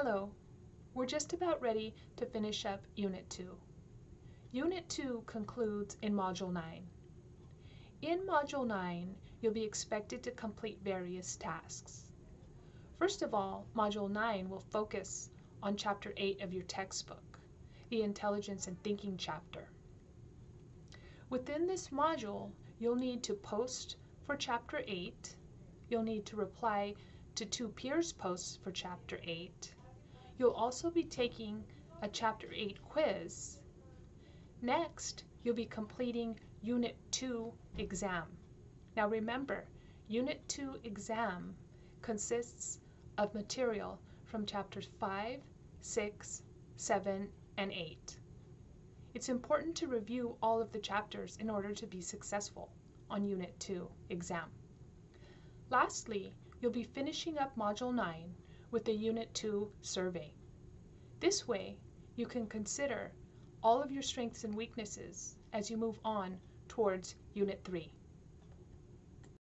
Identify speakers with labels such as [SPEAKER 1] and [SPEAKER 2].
[SPEAKER 1] Hello, we're just about ready to finish up Unit 2. Unit 2 concludes in Module 9. In Module 9, you'll be expected to complete various tasks. First of all, Module 9 will focus on Chapter 8 of your textbook, the Intelligence and Thinking chapter. Within this module, you'll need to post for Chapter 8, you'll need to reply to two peers' posts for Chapter 8, You'll also be taking a Chapter 8 quiz. Next, you'll be completing Unit 2 exam. Now remember, Unit 2 exam consists of material from Chapters 5, 6, 7, and 8. It's important to review all of the chapters in order to be successful on Unit 2 exam. Lastly, you'll be finishing up Module 9 with the Unit 2 survey. This way, you can consider all of your strengths and weaknesses as you move on towards Unit 3.